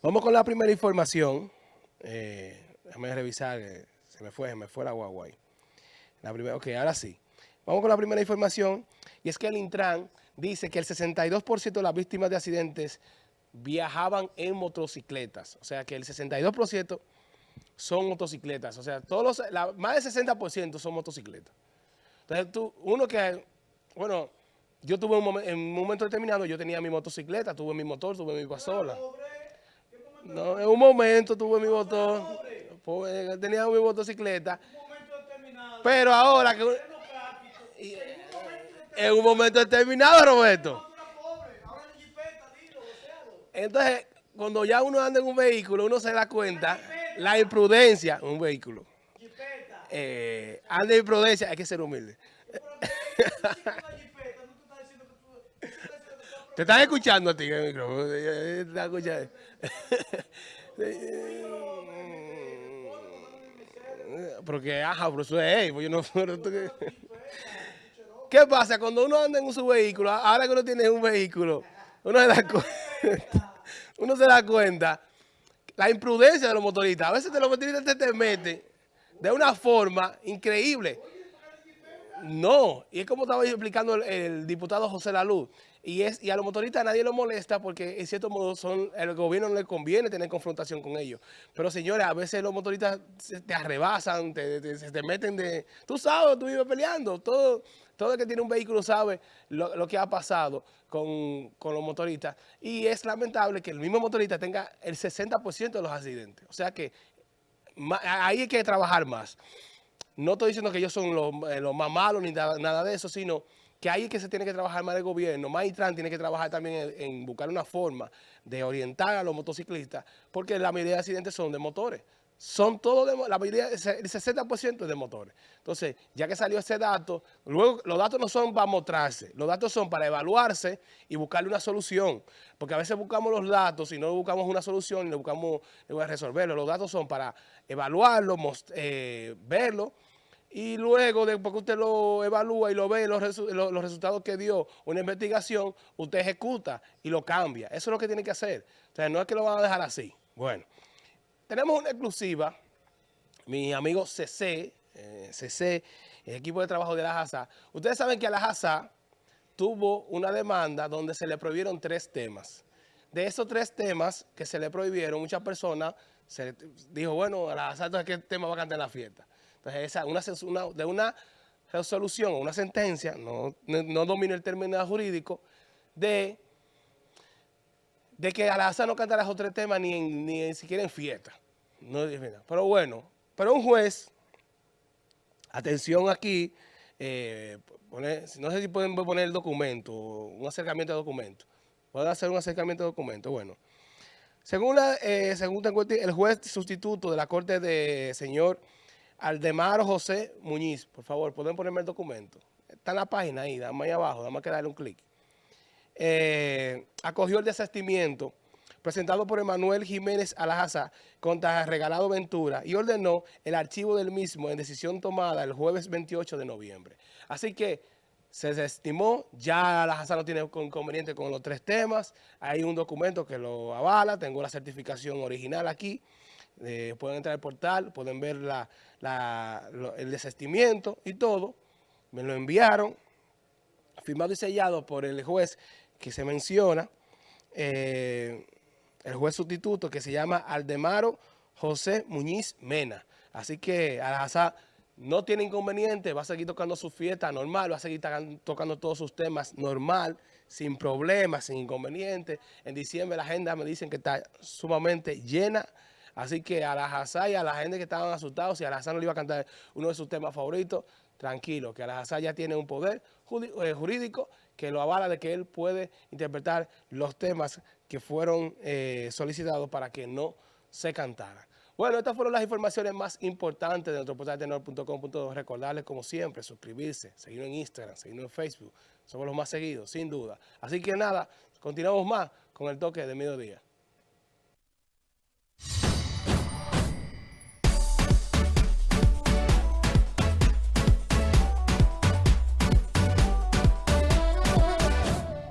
Vamos con la primera información. Eh, déjame revisar, se me fue, se me fue la guagua La primera, ok, ahora sí. Vamos con la primera información, y es que el Intran dice que el 62% de las víctimas de accidentes viajaban en motocicletas. O sea que el 62% son motocicletas. O sea, todos los, más del 60% son motocicletas. Entonces, tú, uno que, bueno, yo tuve un en un momento determinado, yo tenía mi motocicleta, tuve mi motor, tuve mi pasola. No, en un momento tuve mi motor, tenía mi motocicleta. Pero ahora que... En un momento determinado, Roberto. Entonces, cuando ya uno anda en un vehículo, uno se da cuenta la imprudencia en un vehículo. Eh, anda en imprudencia, hay que ser humilde. Te estás escuchando a ti en el micrófono. Te estás escuchando. Porque, ajá, pero eso es, pues yo no... ¿Qué pasa? Cuando uno anda en su vehículo, ahora que uno tiene un vehículo, uno se da cuenta, uno se da cuenta la imprudencia de los motoristas. A veces los motoristas te, te meten de una forma increíble. No, y es como estaba explicando el, diputado José Laluz, y es y a los motoristas nadie los molesta porque en cierto modo son el gobierno no le conviene tener confrontación con ellos. Pero señores, a veces los motoristas te arrebasan, te, te, meten de... Tú sabes, tú vives peleando, todo, todo el que tiene un vehículo sabe lo, que ha pasado con, con, los motoristas. Y es lamentable que el mismo motorista tenga el 60% de los accidentes. O sea que ahí hay que trabajar más. No estoy diciendo que ellos son eh, los, más malos ni nada, de eso, sino que ahí es que se tiene que trabajar más el gobierno, más Intran tiene que trabajar también en, buscar una forma de orientar a los motociclistas, porque la mayoría de accidentes son de motores. Son todos, la mayoría, el 60% de motores. Entonces, ya que salió ese dato, luego los datos no son para mostrarse, los datos son para evaluarse y buscarle una solución. Porque a veces buscamos los datos y no buscamos una solución y no buscamos resolverlo. Los datos son para evaluarlo, eh, verlo y luego, después que usted lo evalúa y lo ve, los, resultados que dio una investigación, usted ejecuta y lo cambia. Eso es lo que tiene que hacer. O sea, no es que lo van a dejar así. Bueno, tenemos una exclusiva. Mi amigo CC, eh, CC, el equipo de trabajo de la JASA. Ustedes saben que la JASA tuvo una demanda donde se le prohibieron tres temas. De esos tres temas que se le prohibieron, muchas personas se dijo, bueno, a la JASA, ¿qué tema va a cantar en la fiesta? Entonces, esa, una, de una resolución o una sentencia, no, no, domino el término jurídico, de, de que Alaza no cantará esos tres temas ni, ni siquiera en fiesta. No, pero bueno, pero un juez, atención aquí, eh, no sé si pueden poner el documento, un acercamiento de documento. ¿Pueden hacer un acercamiento de documento? Bueno, según, la, eh, según el juez sustituto de la Corte de señor Aldemaro José Muñiz, por favor, pueden ponerme el documento. Está en la página ahí, dame ahí abajo, dame que darle un clic. Eh, acogió el desestimiento presentado por Emanuel Jiménez Alajaza contra Regalado Ventura y ordenó el archivo del mismo en decisión tomada el jueves 28 de noviembre. Así que se desestimó, ya Alajaza no tiene inconveniente con los tres temas, hay un documento que lo avala, tengo la certificación original aquí, eh, pueden entrar al portal, pueden ver el desestimiento y todo. Me lo enviaron, firmado y sellado por el juez que se menciona, eh, el juez sustituto que se llama Aldemaro José Muñiz Mena. Así que Alhazá no tiene inconveniente, va a seguir tocando su fiesta normal, va a seguir tocando todos sus temas normal, sin problemas, sin inconvenientes. En diciembre la agenda me dicen que está sumamente llena Así que a la Hazá y a la gente que estaban asustados, si a la Hazá no le iba a cantar uno de sus temas favoritos, tranquilo, que a la Hazá ya tiene un poder eh, jurídico que lo avala de que él puede interpretar los temas que fueron eh, solicitados para que no se cantaran. Bueno, estas fueron las informaciones más importantes de nuestro portal tenor.com. Recordarles, como siempre, suscribirse, seguirnos en Instagram, seguirnos en Facebook. Somos los más seguidos, sin duda. Así que nada, continuamos más con el toque de mediodía.